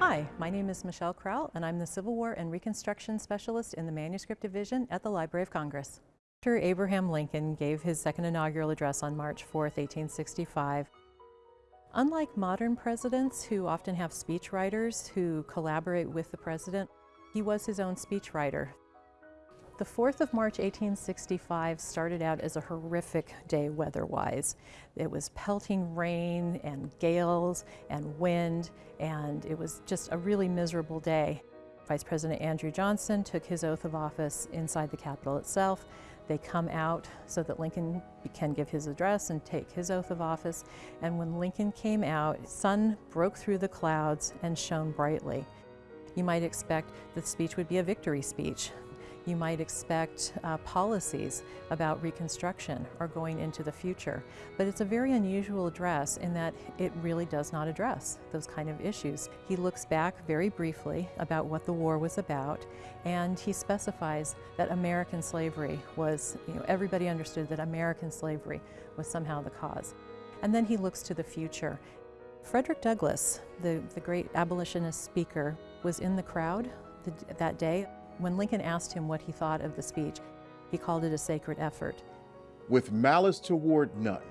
Hi, my name is Michelle Krowl, and I'm the Civil War and Reconstruction Specialist in the Manuscript Division at the Library of Congress. After Abraham Lincoln gave his second inaugural address on March 4, 1865, unlike modern presidents who often have speechwriters who collaborate with the president, he was his own speechwriter. The 4th of March 1865 started out as a horrific day weather-wise. It was pelting rain and gales and wind and it was just a really miserable day. Vice President Andrew Johnson took his oath of office inside the Capitol itself. They come out so that Lincoln can give his address and take his oath of office. And when Lincoln came out, sun broke through the clouds and shone brightly. You might expect the speech would be a victory speech, you might expect uh, policies about Reconstruction or going into the future. But it's a very unusual address in that it really does not address those kind of issues. He looks back very briefly about what the war was about and he specifies that American slavery was, you know, everybody understood that American slavery was somehow the cause. And then he looks to the future. Frederick Douglass, the, the great abolitionist speaker, was in the crowd the, that day. When Lincoln asked him what he thought of the speech, he called it a sacred effort. With malice toward none,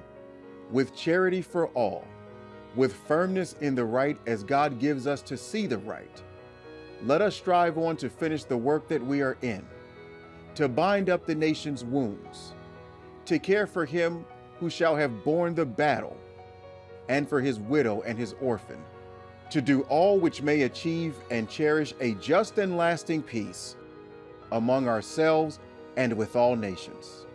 with charity for all, with firmness in the right as God gives us to see the right, let us strive on to finish the work that we are in, to bind up the nation's wounds, to care for him who shall have borne the battle, and for his widow and his orphan, to do all which may achieve and cherish a just and lasting peace among ourselves and with all nations.